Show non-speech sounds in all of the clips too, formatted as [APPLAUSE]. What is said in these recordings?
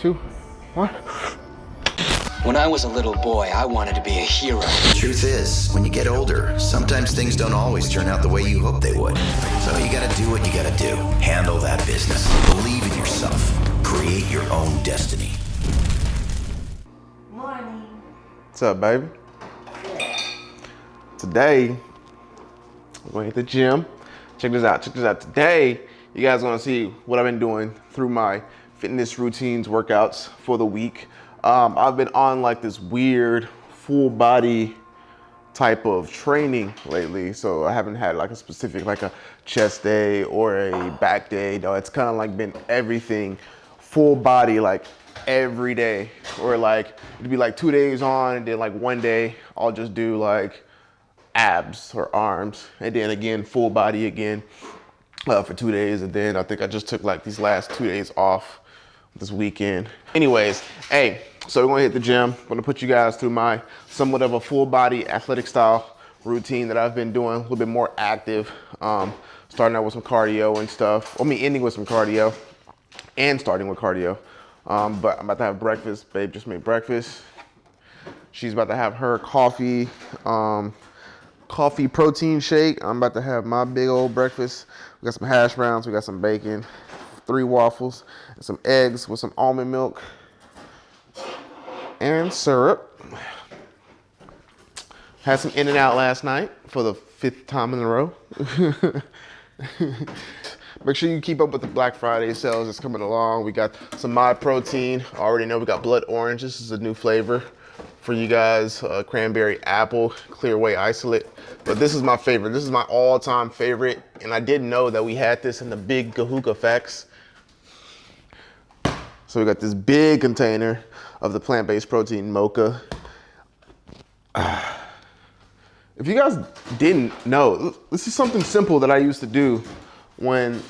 two, one. When I was a little boy, I wanted to be a hero. The truth is, when you get older, sometimes things don't always turn out the way you hope they would. So you gotta do what you gotta do. Handle that business. Believe in yourself. Create your own destiny. Morning. What's up, baby? Today, we're gonna hit the gym. Check this out, check this out. Today, you guys gonna see what I've been doing through my fitness routines, workouts for the week. Um, I've been on like this weird full body type of training lately. So I haven't had like a specific, like a chest day or a back day. No, it's kind of like been everything full body, like every day. Or like, it'd be like two days on and then like one day I'll just do like abs or arms. And then again, full body again uh, for two days. And then I think I just took like these last two days off this weekend. Anyways, hey, so we're gonna hit the gym. I'm gonna put you guys through my somewhat of a full body athletic style routine that I've been doing, a little bit more active. Um, starting out with some cardio and stuff. I mean, ending with some cardio and starting with cardio. Um, but I'm about to have breakfast. Babe just made breakfast. She's about to have her coffee, um, coffee protein shake. I'm about to have my big old breakfast. We got some hash browns, we got some bacon, three waffles, and some eggs with some almond milk and syrup. Had some In-N-Out last night for the fifth time in a row. [LAUGHS] Make sure you keep up with the Black Friday sales that's coming along. We got some Myprotein. I already know we got Blood Orange. This is a new flavor for you guys. Uh, cranberry apple, Clear Whey Isolate. But this is my favorite. This is my all-time favorite. And I didn't know that we had this in the big Kahoot effects. So we got this big container of the plant-based protein mocha. [SIGHS] If you guys didn't know, this is something simple that I used to do when,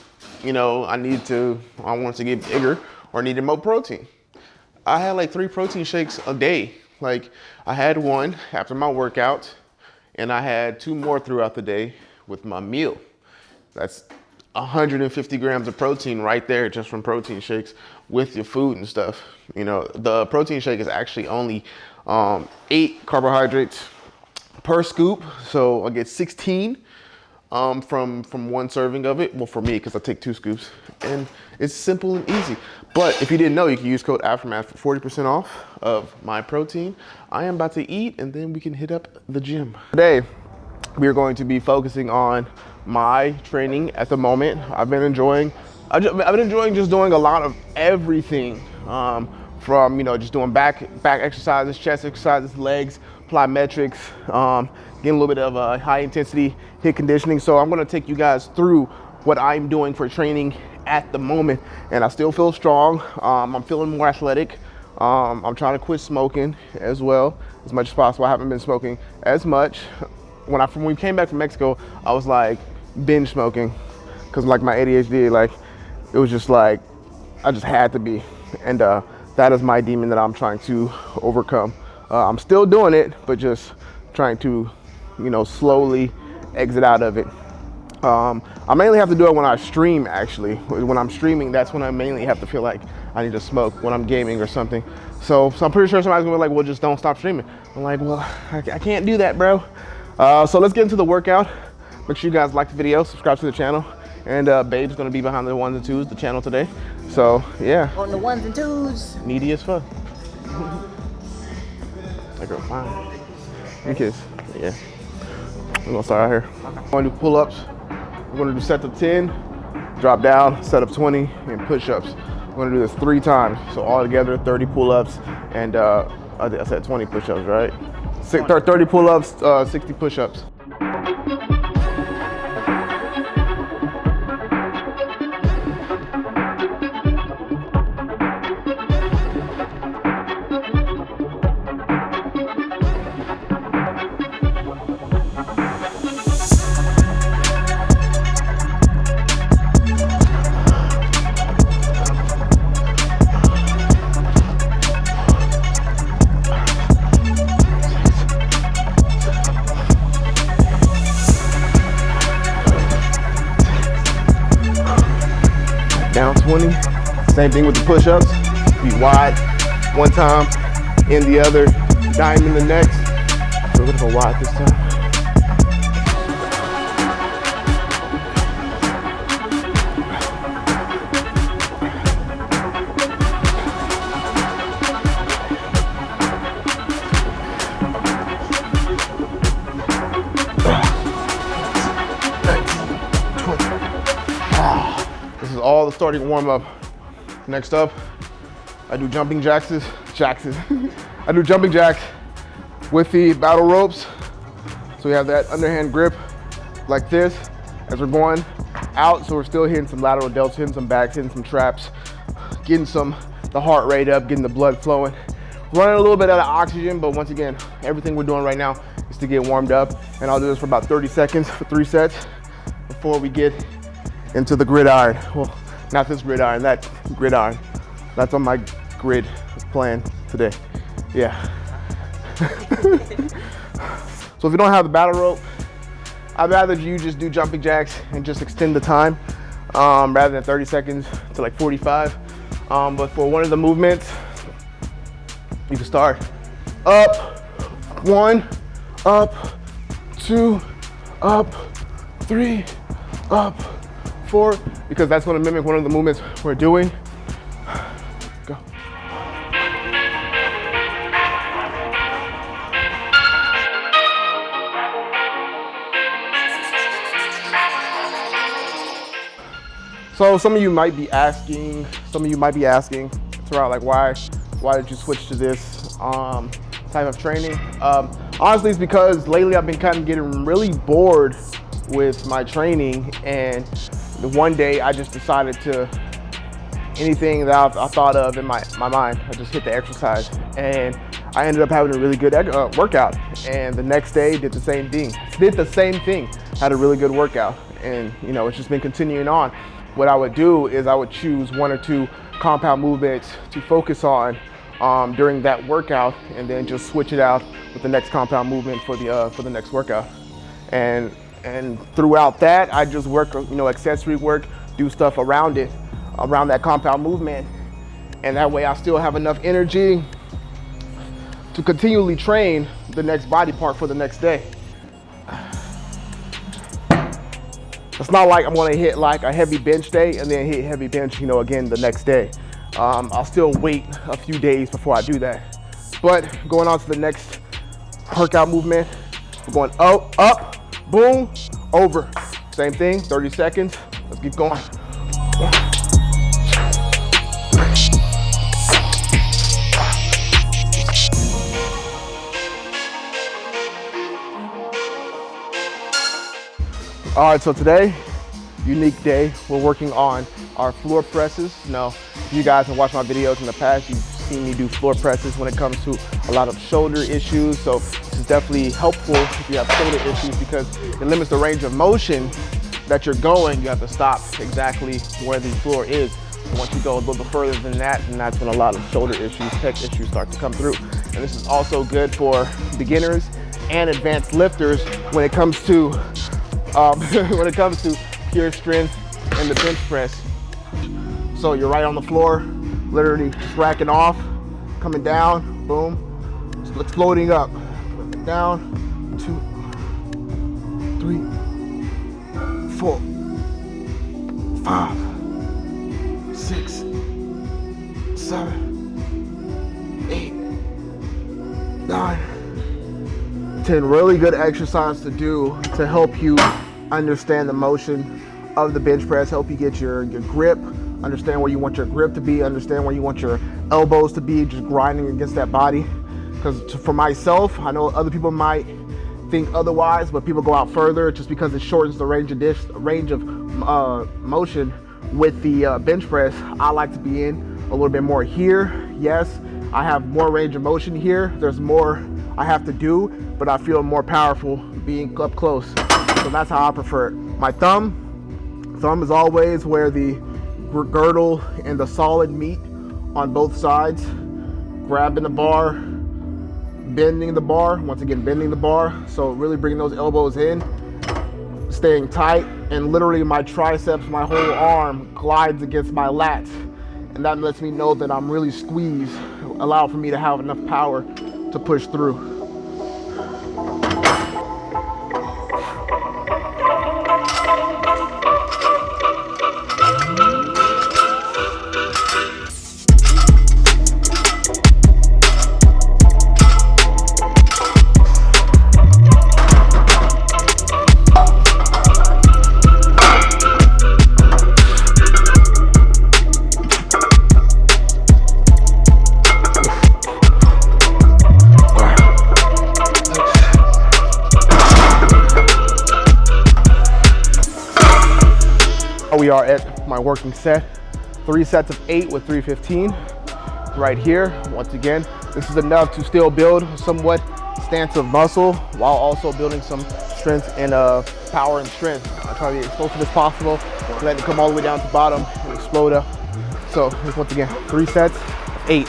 you know, I need to, I want to get bigger or needed more protein. I had like three protein shakes a day. Like I had one after my workout and I had two more throughout the day with my meal. That's 150 grams of protein right there just from protein shakes with your food and stuff. You know, the protein shake is actually only um, eight carbohydrates per scoop. So I get 16 um, from, from one serving of it. Well, for me, because I take two scoops. And it's simple and easy. But if you didn't know, you can use code AFTERMATH for 40% off of my protein. I am about to eat and then we can hit up the gym. Today, we are going to be focusing on my training at the moment. I've been enjoying, I've been enjoying just doing a lot of everything. Um, from you know just doing back back exercises, chest exercises, legs, plyometrics, um, getting a little bit of a high intensity hit conditioning. So I'm gonna take you guys through what I'm doing for training at the moment. And I still feel strong. Um, I'm feeling more athletic. Um, I'm trying to quit smoking as well, as much as possible. I haven't been smoking as much. When I when we came back from Mexico, I was like binge smoking because like my ADHD, like it was just like I just had to be. And uh, that is my demon that I'm trying to overcome. Uh, I'm still doing it, but just trying to, you know, slowly exit out of it. Um, I mainly have to do it when I stream, actually. When I'm streaming, that's when I mainly have to feel like I need to smoke when I'm gaming or something. So, so I'm pretty sure somebody's gonna be like, well, just don't stop streaming. I'm like, well, I, I can't do that, bro. Uh, so let's get into the workout. Make sure you guys like the video, subscribe to the channel. And uh, Babe's gonna be behind the ones and twos, the channel today. So yeah. On the ones and twos. Needy as fuck. [LAUGHS] that girl fine. You kiss. Yeah. We're gonna start out here. I'm gonna do pull-ups. We're gonna do sets of 10, drop down, set of 20, and push-ups. We're gonna do this three times. So all together, 30 pull-ups, and uh, I said 20 push-ups, right? 30 pull-ups, uh, 60 push-ups. Same thing with the push-ups. Be wide one time, in the other, diamond in the next. We're gonna go wide this time. This is all the starting warm up. Next up, I do jumping jacks, jacks. [LAUGHS] I do jumping jacks with the battle ropes. So we have that underhand grip like this as we're going out. So we're still hitting some lateral delts, hitting some backs, hitting some traps, getting some, the heart rate up, getting the blood flowing. Running a little bit out of oxygen, but once again, everything we're doing right now is to get warmed up. And I'll do this for about 30 seconds for three sets before we get into the gridiron. Well, not this gridiron, that gridiron. That's on my grid plan today. Yeah. [LAUGHS] so if you don't have the battle rope, I'd rather you just do jumping jacks and just extend the time um, rather than 30 seconds to like 45. Um, but for one of the movements, you can start up, one, up, two, up, three, up, because that's gonna mimic one of the movements we're doing. Go. So some of you might be asking, some of you might be asking throughout like why, why did you switch to this um, type of training? Um, honestly, it's because lately I've been kind of getting really bored with my training and the one day I just decided to, anything that I, I thought of in my, my mind, I just hit the exercise and I ended up having a really good uh, workout. And the next day did the same thing, did the same thing, had a really good workout. And you know, it's just been continuing on. What I would do is I would choose one or two compound movements to focus on um, during that workout and then just switch it out with the next compound movement for the, uh, for the next workout. And and throughout that, I just work, you know, accessory work, do stuff around it, around that compound movement. And that way I still have enough energy to continually train the next body part for the next day. It's not like I'm gonna hit like a heavy bench day and then hit heavy bench, you know, again the next day. Um, I'll still wait a few days before I do that. But going on to the next workout movement, we're going up, up, boom, over. Same thing, 30 seconds. Let's keep going. All right, so today, unique day. We're working on our floor presses. Now, if you guys have watched my videos in the past, you've seen me do floor presses when it comes to a lot of shoulder issues. So definitely helpful if you have shoulder issues because it limits the range of motion that you're going. You have to stop exactly where the floor is. Once you go a little bit further than that, and that's when a lot of shoulder issues, pec issues start to come through. And this is also good for beginners and advanced lifters when it comes to um, [LAUGHS] when it comes to pure strength and the bench press. So you're right on the floor, literally racking off, coming down, boom, floating up, down, two, three, four, five, six, seven, eight, nine, ten. really good exercise to do to help you understand the motion of the bench press, help you get your, your grip, understand where you want your grip to be, understand where you want your elbows to be, just grinding against that body. Because for myself, I know other people might think otherwise, but people go out further just because it shortens the range of dish, range of uh, motion with the uh, bench press. I like to be in a little bit more here. Yes, I have more range of motion here. There's more I have to do, but I feel more powerful being up close. So that's how I prefer it. My thumb, thumb is always where the girdle and the solid meet on both sides. Grabbing the bar, bending the bar, once again, bending the bar. So really bringing those elbows in, staying tight, and literally my triceps, my whole arm glides against my lats. And that lets me know that I'm really squeezed, allow for me to have enough power to push through. Are at my working set. Three sets of eight with 315 right here. Once again, this is enough to still build somewhat stance of muscle while also building some strength and uh, power and strength. I try to be as explosive as possible, let it come all the way down to bottom and explode up. So once again, three sets, eight.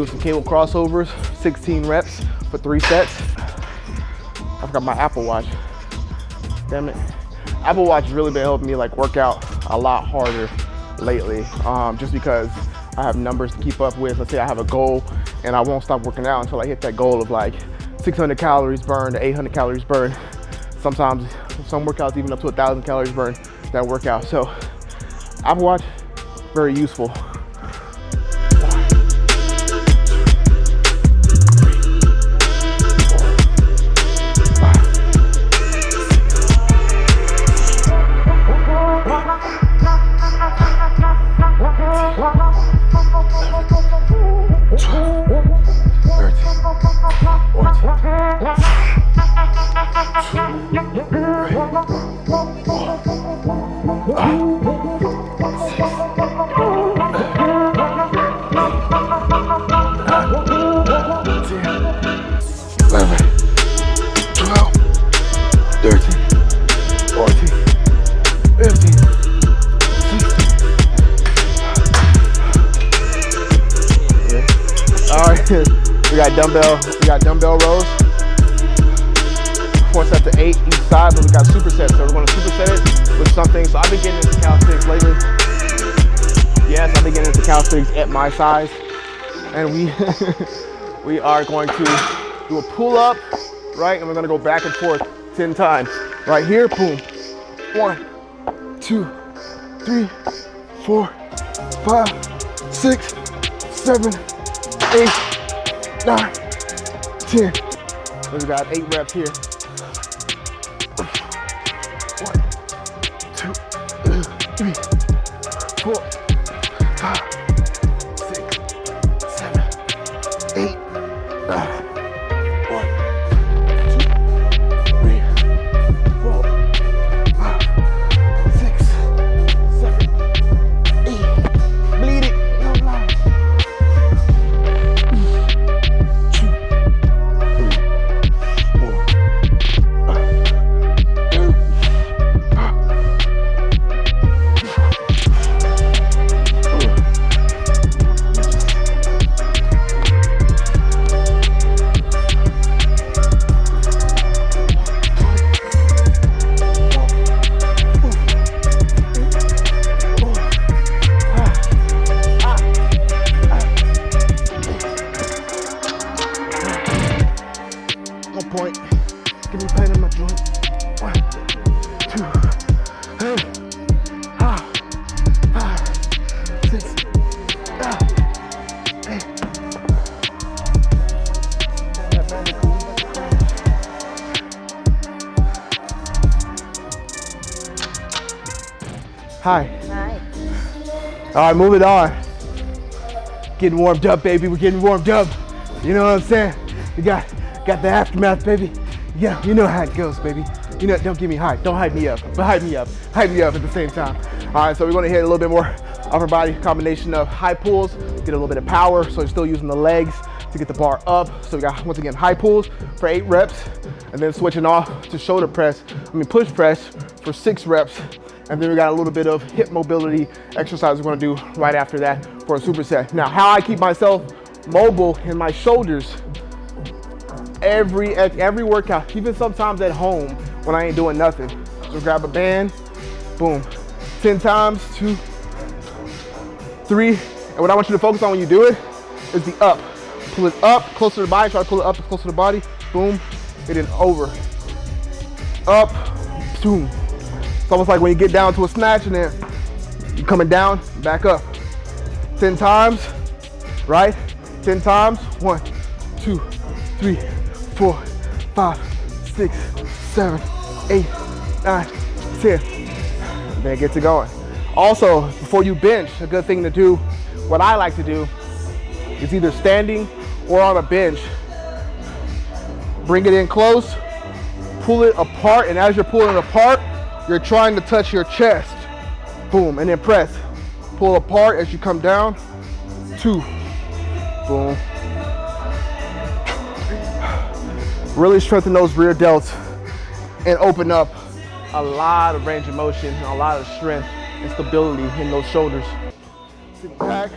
do some cable crossovers, 16 reps for three sets. I forgot my Apple Watch. Damn it. Apple Watch really been helping me like work out a lot harder lately, um, just because I have numbers to keep up with. Let's say I have a goal and I won't stop working out until I hit that goal of like 600 calories burned, 800 calories burned. Sometimes some workouts even up to a thousand calories burned that workout. So Apple Watch, very useful. Got dumbbell, we got dumbbell rows. Four sets of eight each side, but we got supersets. So we're gonna superset it with something. So I've been getting into calisthenics lately. Yes, I've been getting into calisthenics at my size. And we [LAUGHS] we are going to do a pull up, right? And we're gonna go back and forth 10 times. Right here, boom. One, two, three, four, five, six, seven, eight, nine, ten. We got eight reps here. One, two, three, right, move it on. Getting warmed up, baby. We're getting warmed up. You know what I'm saying? We got Got the aftermath, baby. Yeah, you know how it goes, baby. You know, don't give me hype. Don't hype me up, but hype me up. Hype me up at the same time. All right, so we're gonna hit a little bit more upper body combination of high pulls, get a little bit of power. So you're still using the legs to get the bar up. So we got, once again, high pulls for eight reps, and then switching off to shoulder press, I mean push press for six reps. And then we got a little bit of hip mobility exercise we're gonna do right after that for a superset. Now, how I keep myself mobile in my shoulders every every workout, even sometimes at home when I ain't doing nothing. So grab a band, boom, 10 times, two, three. And what I want you to focus on when you do it is the up. Pull it up closer to the body, try to pull it up closer to the body, boom, and then over. Up, boom. It's almost like when you get down to a snatch and then you're coming down, back up. 10 times, right? 10 times, one, two, three, four, five, six, seven, eight, nine, 10. Then get to going. Also, before you bench, a good thing to do, what I like to do, is either standing or on a bench. Bring it in close, pull it apart, and as you're pulling it apart, you're trying to touch your chest. Boom, and then press. Pull apart as you come down. Two. Boom. Really strengthen those rear delts and open up a lot of range of motion, a lot of strength and stability in those shoulders. Sit back.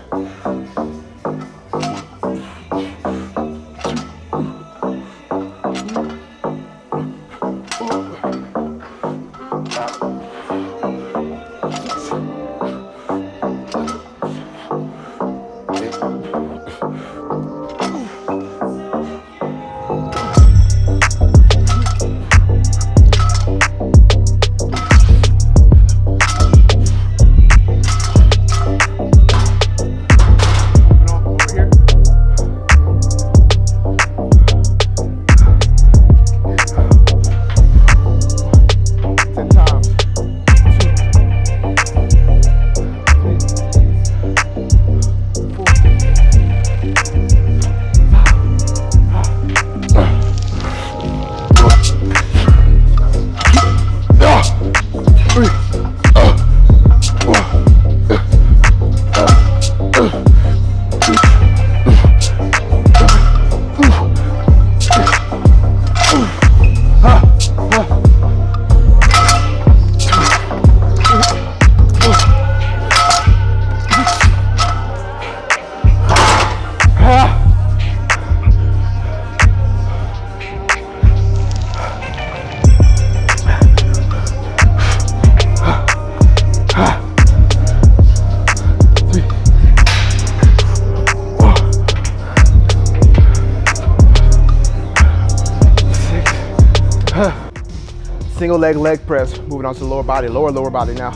Single leg leg press, moving on to the lower body, lower lower body now.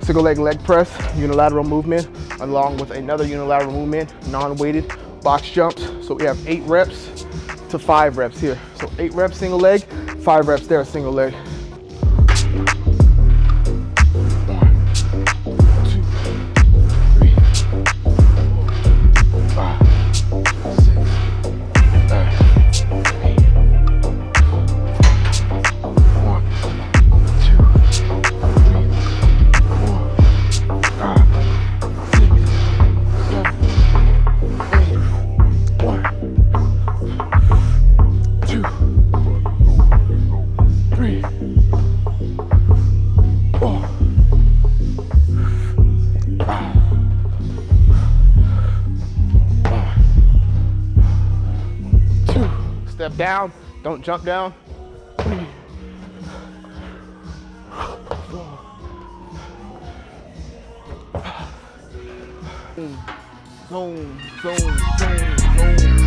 Single leg leg press, unilateral movement, along with another unilateral movement, non-weighted box jumps. So we have eight reps to five reps here. So eight reps single leg, five reps there single leg. Down, don't jump down. Four, five. Zone, zone,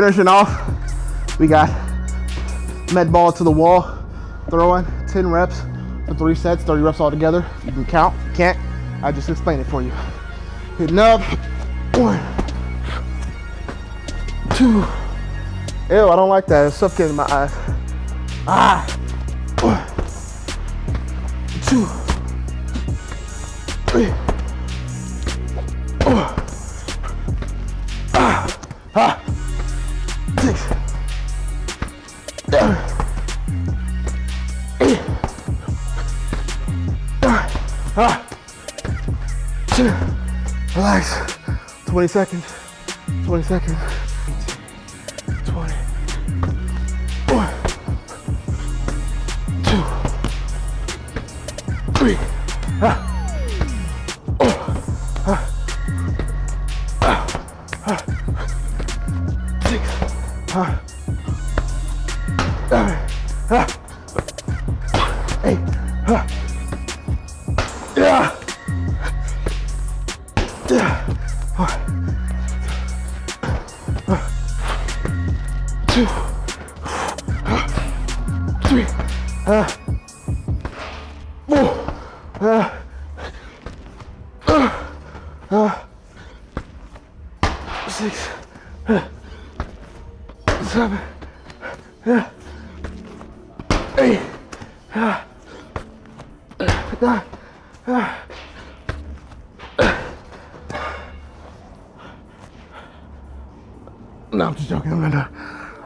finishing off, we got med ball to the wall, throwing 10 reps for three sets, 30 reps altogether. You can count, you can't, I just explained it for you. Hitting up, one, two. Ew, I don't like that. It's suffocating my eyes. Ah. One, two, three. 20 seconds. 20 seconds. 20. One. Two. Three. Ah.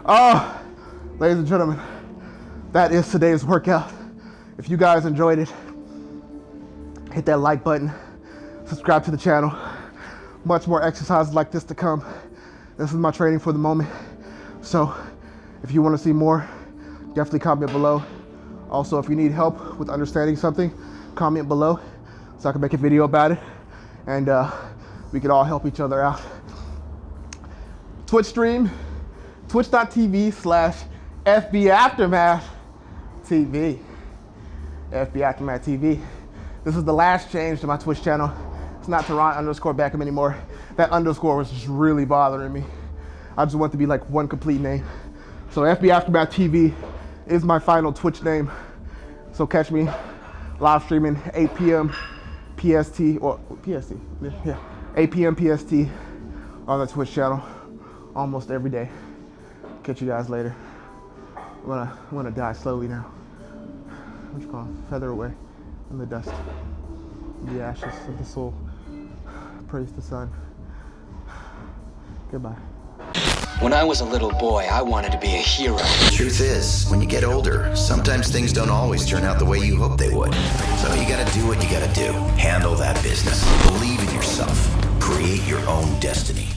Oh, ladies and gentlemen, that is today's workout. If you guys enjoyed it, hit that like button, subscribe to the channel. Much more exercises like this to come. This is my training for the moment. So if you want to see more, definitely comment below. Also, if you need help with understanding something, comment below so I can make a video about it and uh, we can all help each other out. Twitch stream, twitch.tv slash FB Aftermath TV. FB Aftermath TV. This is the last change to my Twitch channel. It's not Tehran underscore Beckham anymore. That underscore was just really bothering me. I just want to be like one complete name. So FB Aftermath TV is my final Twitch name. So catch me live streaming 8 p.m. PST or PST, yeah, 8 p.m. PST on the Twitch channel almost every day. Catch you guys later. I'm gonna, I'm gonna die slowly now. What you call it? Feather away in the dust, the ashes of the soul. Praise the sun. Goodbye. When I was a little boy, I wanted to be a hero. Truth is, when you get older, sometimes things don't always turn out the way you hope they would. So you gotta do what you gotta do. Handle that business. Believe in yourself. Create your own destiny.